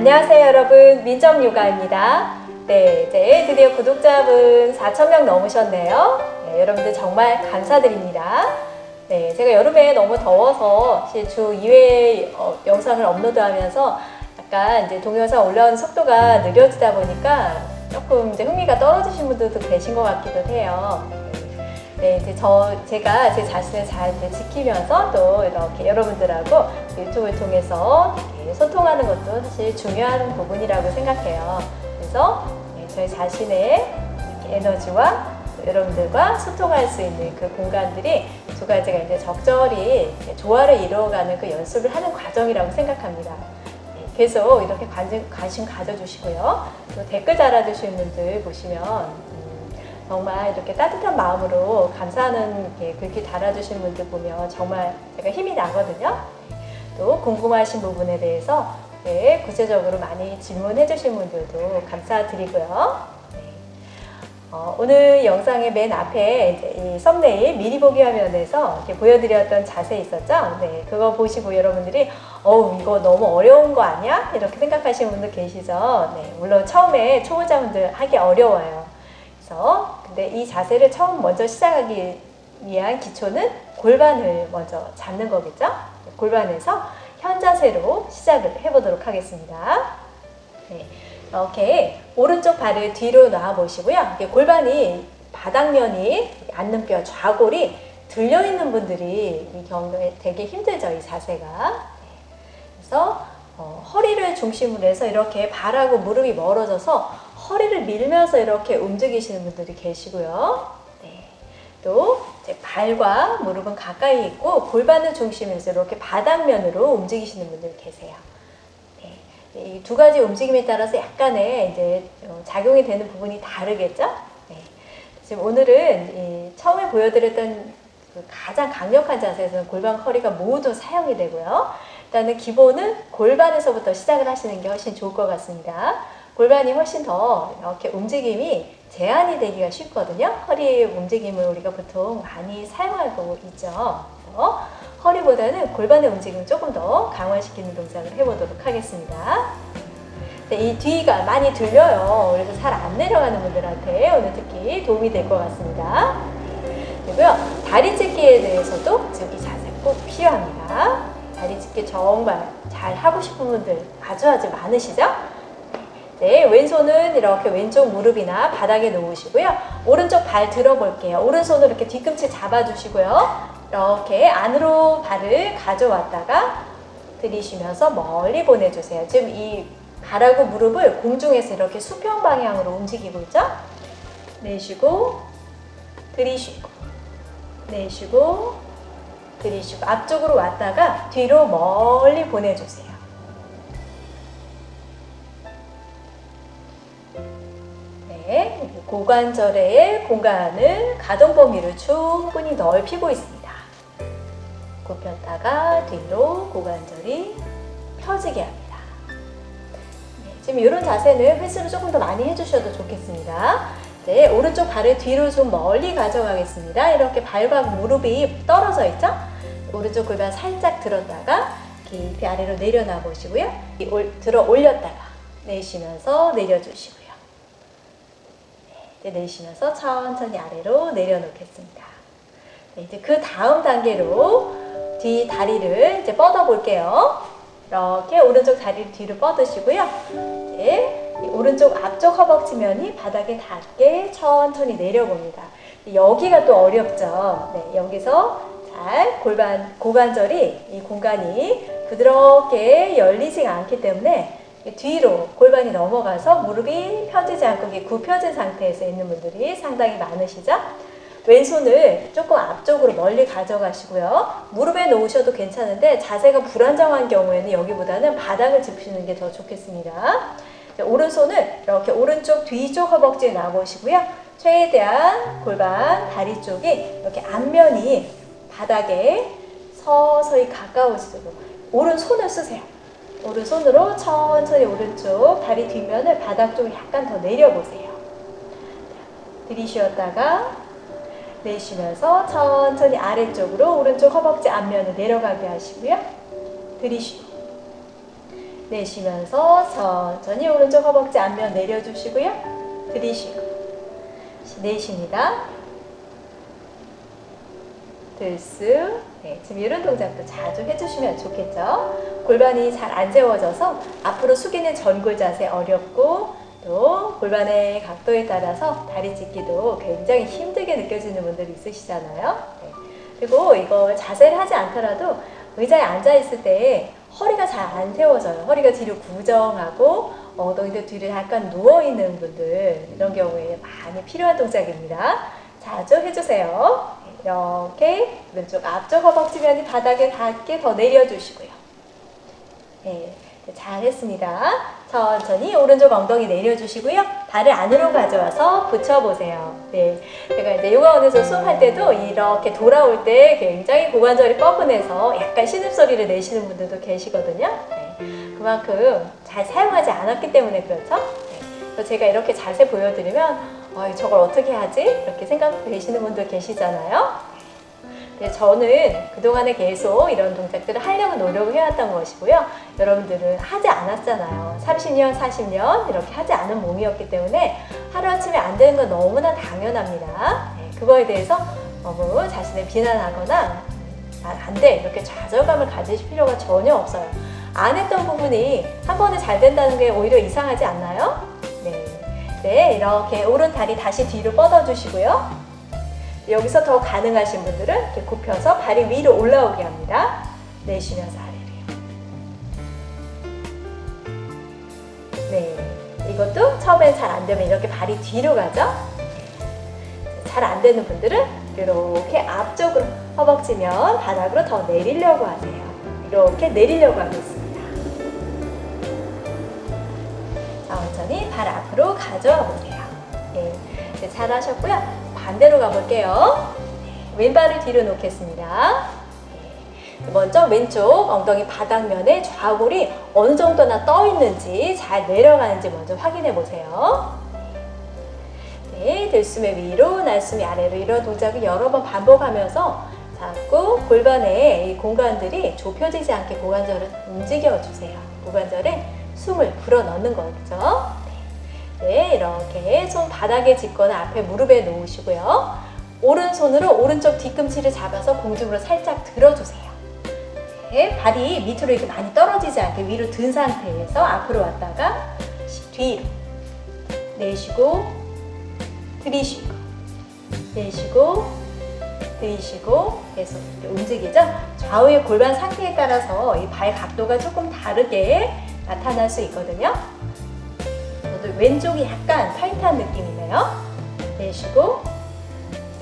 안녕하세요 여러분. 민정요가입니다. 네 이제 드디어 구독자분 4천명 넘으셨네요. 네, 여러분들 정말 감사드립니다. 네 제가 여름에 너무 더워서 주 2회 어, 영상을 업로드하면서 약간 이제 동영상 올라오는 속도가 느려지다 보니까 조금 이제 흥미가 떨어지신 분들도 계신 것 같기도 해요 네, 이제 저 제가 제 자신을 잘 지키면서 또 이렇게 여러분들하고 유튜브를 통해서 소통하는 것도 사실 중요한 부분이라고 생각해요. 그래서 네, 저희 자신의 에너지와 여러분들과 소통할 수 있는 그 공간들이 두 가지가 이제 적절히 조화를 이루어가는 그 연습을 하는 과정이라고 생각합니다. 네, 계속 이렇게 관심, 관심 가져주시고요. 또 댓글 달아주시는 분들 보시면 정말 이렇게 따뜻한 마음으로 감사하는 글귀 달아주신 분들 보면 정말 제가 힘이 나거든요. 또 궁금하신 부분에 대해서 네, 구체적으로 많이 질문해 주신 분들도 감사드리고요. 네. 어, 오늘 영상의 맨 앞에 이 썸네일 미리 보기 화면에서 보여드렸던 자세 있었죠? 네, 그거 보시고 여러분들이 어우 이거 너무 어려운 거 아니야? 이렇게 생각하시는 분들 계시죠? 네, 물론 처음에 초보자분들 하기 어려워요. 그래서 근데 이 자세를 처음 먼저 시작하기 위한 기초는 골반을 먼저 잡는 거겠죠? 골반에서 현 자세로 시작을 해보도록 하겠습니다. 네, 이렇게 오른쪽 발을 뒤로 놔 보시고요. 골반이 바닥면이 앉는 뼈 좌골이 들려 있는 분들이 이 경우에 되게 힘들죠. 이 자세가. 네, 그래서 어, 허리를 중심으로 해서 이렇게 발하고 무릎이 멀어져서 허리를 밀면서 이렇게 움직이시는 분들이 계시고요. 네. 또 발과 무릎은 가까이 있고 골반을 중심에서 이렇게 바닥면으로 움직이시는 분들 계세요. 네. 이 두 가지 움직임에 따라서 약간의 이제 어, 작용이 되는 부분이 다르겠죠? 네. 지금 오늘은 처음에 보여드렸던 그 가장 강력한 자세에서는 골반 허리가 모두 사용이 되고요. 일단은 기본은 골반에서부터 시작을 하시는 게 훨씬 좋을 것 같습니다. 골반이 훨씬 더 이렇게 움직임이 제한이 되기가 쉽거든요. 허리의 움직임을 우리가 보통 많이 사용하고 있죠. 그래서 허리보다는 골반의 움직임을 조금 더 강화시키는 동작을 해보도록 하겠습니다. 네, 이 뒤가 많이 들려요. 그래서 잘 안 내려가는 분들한테 오늘 특히 도움이 될 것 같습니다. 그리고요, 다리 찢기에 대해서도 지금 이 자세 꼭 필요합니다. 다리 찢기 정말 잘 하고 싶은 분들 아주 아주 많으시죠? 네, 왼손은 이렇게 왼쪽 무릎이나 바닥에 놓으시고요. 오른쪽 발 들어볼게요. 오른손으로 이렇게 뒤꿈치 잡아주시고요. 이렇게 안으로 발을 가져왔다가 들이쉬면서 멀리 보내주세요. 지금 이 발하고 무릎을 공중에서 이렇게 수평 방향으로 움직이고 있죠? 내쉬고 들이쉬고 내쉬고 들이쉬고 앞쪽으로 왔다가 뒤로 멀리 보내주세요. 고관절의 공간을 가동 범위를 충분히 넓히고 있습니다. 굽혔다가 뒤로 고관절이 펴지게 합니다. 네, 지금 이런 자세는 횟수를 조금 더 많이 해주셔도 좋겠습니다. 네, 오른쪽 발을 뒤로 좀 멀리 가져가겠습니다. 이렇게 발과 무릎이 떨어져 있죠? 오른쪽 골반 살짝 들었다가 깊이 아래로 내려놔 보시고요. 들어 올렸다가 내쉬면서 내려주시고 이제 내쉬면서 천천히 아래로 내려놓겠습니다. 네, 이제 그 다음 단계로 뒤 다리를 이제 뻗어 볼게요. 이렇게 오른쪽 다리를 뒤로 뻗으시고요. 이제 오른쪽 앞쪽 허벅지면이 바닥에 닿게 천천히 내려봅니다. 여기가 또 어렵죠. 네, 여기서 잘 골반, 고관절이 이 공간이 부드럽게 열리지 않기 때문에 뒤로 골반이 넘어가서 무릎이 펴지지 않고 굽혀진 상태에서 있는 분들이 상당히 많으시죠? 왼손을 조금 앞쪽으로 멀리 가져가시고요. 무릎에 놓으셔도 괜찮은데 자세가 불안정한 경우에는 여기보다는 바닥을 짚으시는 게 더 좋겠습니다. 오른손을 이렇게 오른쪽 뒤쪽 허벅지에 놔보시고요. 최대한 골반, 다리 쪽이 이렇게 앞면이 바닥에 서서히 가까워지도록 오른손을 쓰세요. 오른손으로 천천히 오른쪽 다리 뒷면을 바닥 쪽으로 약간 더 내려보세요. 들이쉬었다가 내쉬면서 천천히 아래쪽으로 오른쪽 허벅지 앞면을 내려가게 하시고요. 들이쉬고 내쉬면서 천천히 오른쪽 허벅지 앞면 내려주시고요. 들이쉬고 내쉽니다. 들쑥 네, 지금 이런 동작도 자주 해주시면 좋겠죠. 골반이 잘안 세워져서 앞으로 숙이는 전골 자세 어렵고 또 골반의 각도에 따라서 다리 찢기도 굉장히 힘들게 느껴지는 분들 있으시잖아요. 네. 그리고 이거 자세를 하지 않더라도 의자에 앉아 있을 때 허리가 잘 안 세워져요. 허리가 뒤로 구정하고 엉덩이도 뒤로 약간 누워 있는 분들 이런 경우에 많이 필요한 동작입니다. 자주 해주세요. 이렇게 왼쪽 앞쪽 허벅지면이 바닥에 닿게 더 내려주시고요. 네, 잘했습니다. 천천히 오른쪽 엉덩이 내려주시고요. 발을 안으로 가져와서 붙여보세요. 네, 제가 이제 요가원에서 수업할 때도 이렇게 돌아올 때 굉장히 고관절이 뻐근해서 약간 신음소리를 내시는 분들도 계시거든요. 네, 그만큼 잘 사용하지 않았기 때문에 그렇죠. 네, 제가 이렇게 자세 보여드리면 어, 저걸 어떻게 하지? 이렇게 생각되시는 분들 계시잖아요. 네, 저는 그동안에 계속 이런 동작들을 하려고 노력을 해왔던 것이고요. 여러분들은 하지 않았잖아요. 30년, 40년 이렇게 하지 않은 몸이었기 때문에 하루아침에 안 되는 건 너무나 당연합니다. 네, 그거에 대해서 너무 자신을 비난하거나 안 돼 이렇게 좌절감을 가지실 필요가 전혀 없어요. 안 했던 부분이 한 번에 잘 된다는 게 오히려 이상하지 않나요? 네, 네 이렇게 오른 다리 다시 뒤로 뻗어주시고요. 여기서 더 가능하신 분들은 이렇게 굽혀서 발이 위로 올라오게 합니다. 내쉬면서 아래로요. 네, 이것도 처음엔 잘 안 되면 이렇게 발이 뒤로 가죠. 잘 안 되는 분들은 이렇게 앞쪽으로 허벅지면 바닥으로 더 내리려고 하세요. 이렇게 내리려고 하겠습니다. 천천히 발 앞으로 가져와 보세요. 네, 잘 하셨고요. 반대로 가볼게요. 왼발을 뒤로 놓겠습니다. 먼저 왼쪽 엉덩이 바닥면에 좌골이 어느 정도나 떠 있는지 잘 내려가는지 먼저 확인해 보세요. 네, 들숨의 위로, 날숨이 아래로 이런 동작을 여러 번 반복하면서 자꾸 골반의 이 공간들이 좁혀지지 않게 고관절을 움직여 주세요. 고관절에 숨을 불어 넣는 거죠. 네, 이렇게 손 바닥에 짚거나 앞에 무릎에 놓으시고요. 오른손으로 오른쪽 뒤꿈치를 잡아서 공중으로 살짝 들어주세요. 네, 발이 밑으로 이렇게 많이 떨어지지 않게 위로 든 상태에서 앞으로 왔다가 뒤로 내쉬고 들이쉬고 내쉬고 들이쉬고 계속 움직이죠. 좌우의 골반 상태에 따라서 이 발 각도가 조금 다르게 나타날 수 있거든요. 저도 왼쪽이 약간 타이트한 느낌이네요. 내쉬고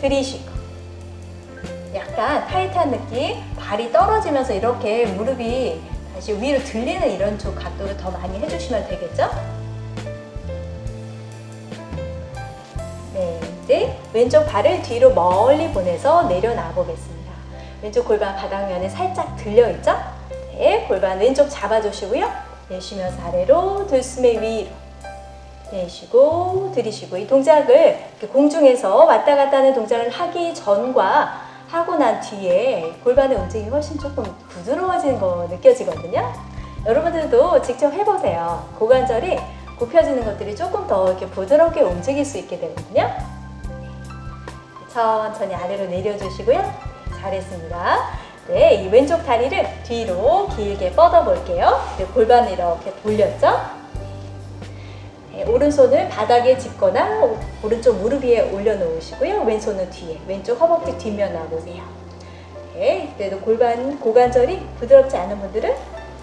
들이쉬고 약간 타이트한 느낌 발이 떨어지면서 이렇게 무릎이 다시 위로 들리는 이런 쪽 각도를 더 많이 해주시면 되겠죠? 네, 이제 왼쪽 발을 뒤로 멀리 보내서 내려놔 보겠습니다. 왼쪽 골반 바닥면에 살짝 들려있죠? 네, 골반 왼쪽 잡아주시고요. 내쉬면서 아래로 들숨의 위로 내쉬고 들이쉬고 이 동작을 공중에서 왔다 갔다 하는 동작을 하기 전과 하고 난 뒤에 골반의 움직임이 훨씬 조금 부드러워지는 거 느껴지거든요. 여러분들도 직접 해보세요. 고관절이 굽혀지는 것들이 조금 더 이렇게 부드럽게 움직일 수 있게 되거든요. 천천히 아래로 내려주시고요. 잘했습니다. 네, 이 왼쪽 다리를 뒤로 길게 뻗어 볼게요. 골반을 이렇게 돌렸죠? 네, 오른손을 바닥에 짚거나 오른쪽 무릎 위에 올려놓으시고요. 왼손은 뒤에, 왼쪽 허벅지 뒷면 놔보세요. 네, 그래도 골반, 고관절이 부드럽지 않은 분들은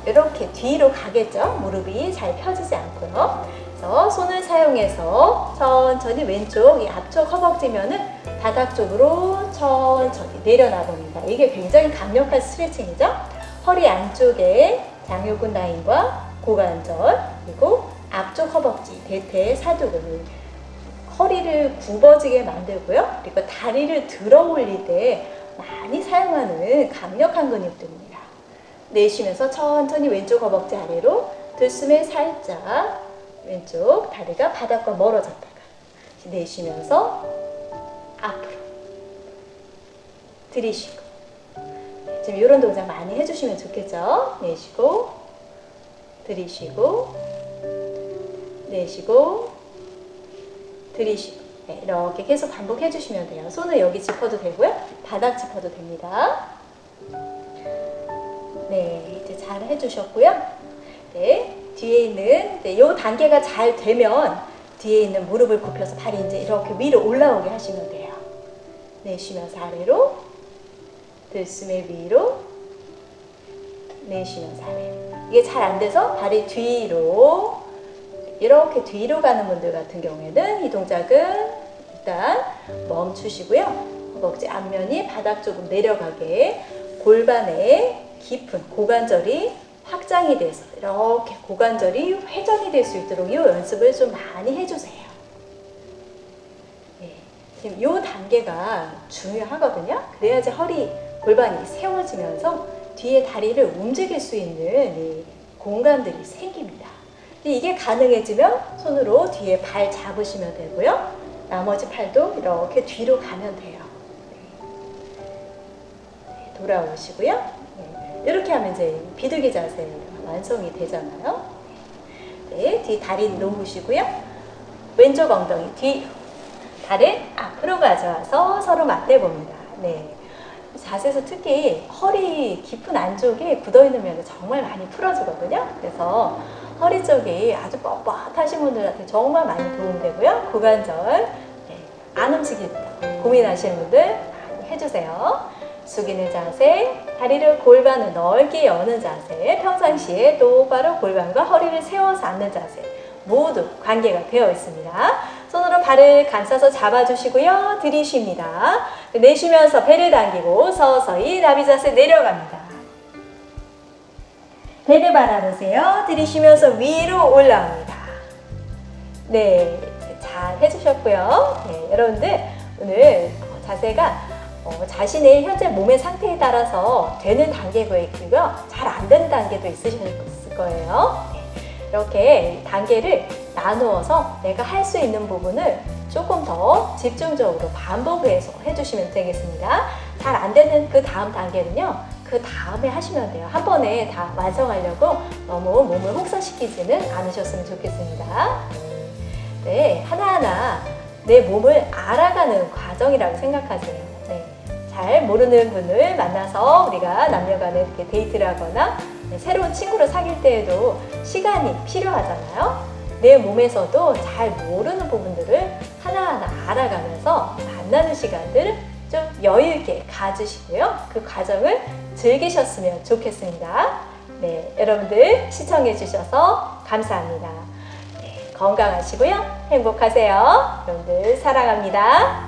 이렇게 뒤로 가겠죠. 무릎이 잘 펴지지 않고요. 그래서 손을 사용해서 천천히 왼쪽 이 앞쪽 허벅지면은 바닥 쪽으로 천천히 내려놔 봅니다. 이게 굉장히 강력한 스트레칭이죠. 허리 안쪽에 장요근 라인과 고관절 그리고 앞쪽 허벅지, 대퇴, 사두근 허리를 굽어지게 만들고요. 그리고 다리를 들어 올릴 때 많이 사용하는 강력한 근육들입니다. 내쉬면서 천천히 왼쪽 허벅지 아래로 들숨에 살짝 왼쪽 다리가 바닥과 멀어졌다가 내쉬면서 앞으로 들이쉬고 지금 이런 동작 많이 해주시면 좋겠죠? 내쉬고 들이쉬고 내쉬고 들이쉬고 네, 이렇게 계속 반복해 주시면 돼요. 손을 여기 짚어도 되고요. 바닥 짚어도 됩니다. 네, 이제 잘 해주셨고요. 네, 뒤에 있는 네, 요 단계가 잘 되면 뒤에 있는 무릎을 굽혀서 발이 이제 이렇게 위로 올라오게 하시면 돼요. 내쉬면서 아래로 들숨에 위로 내쉬면서 아래로 이게 잘 안 돼서 발이 뒤로 이렇게 뒤로 가는 분들 같은 경우에는 이 동작은 일단 멈추시고요. 허벅지 앞면이 바닥 쪽으로 내려가게 골반에 깊은 고관절이 확장이 돼서 이렇게 고관절이 회전이 될 수 있도록 이 연습을 좀 많이 해주세요. 네, 지금 이 단계가 중요하거든요. 그래야지 허리 골반이 세워지면서 뒤에 다리를 움직일 수 있는 이 공간들이 생깁니다. 이게 가능해지면 손으로 뒤에 발 잡으시면 되고요. 나머지 팔도 이렇게 뒤로 가면 돼요. 네, 돌아오시고요. 네, 이렇게 하면 이제 비둘기 자세 완성이 되잖아요. 네, 뒤 다리 놓으시고요. 왼쪽 엉덩이 뒤, 발을 앞으로 가져와서 서로 맞대봅니다. 네. 자세에서 특히 허리 깊은 안쪽에 굳어있는 면이 정말 많이 풀어주거든요. 그래서 허리 쪽이 아주 뻣뻣하신 분들한테 정말 많이 도움되고요. 고관절 네, 안 움직인다 고민하시는 분들 많이 해주세요. 숙이는 자세, 다리를 골반을 넓게 여는 자세, 평상시에 똑바로 골반과 허리를 세워서 앉는 자세 모두 관계가 되어 있습니다. 발을 감싸서 잡아주시고요. 들이쉽니다. 내쉬면서 배를 당기고 서서히 나비 자세 내려갑니다. 배를 바라보세요. 들이쉬면서 위로 올라옵니다. 네, 잘 해주셨고요. 네, 여러분들 오늘 자세가 어, 자신의 현재 몸의 상태에 따라서 되는 단계가 있고요. 잘 안 되는 단계도 있으실 거예요. 네, 이렇게 단계를 나누어서 내가 할 수 있는 부분을 조금 더 집중적으로 반복해서 해주시면 되겠습니다. 잘 안 되는 그 다음 단계는요. 그 다음에 하시면 돼요. 한 번에 다 완성하려고 너무 몸을 혹사시키지는 않으셨으면 좋겠습니다. 네, 하나하나 내 몸을 알아가는 과정이라고 생각하세요. 네, 잘 모르는 분을 만나서 우리가 남녀간에 이렇게 데이트를 하거나 네, 새로운 친구를 사귈 때에도 시간이 필요하잖아요. 내 몸에서도 잘 모르는 부분들을 하나하나 알아가면서 만나는 시간들 좀 여유 있게 가지시고요. 그 과정을 즐기셨으면 좋겠습니다. 네, 여러분들 시청해 주셔서 감사합니다. 네, 건강하시고요. 행복하세요. 여러분들 사랑합니다.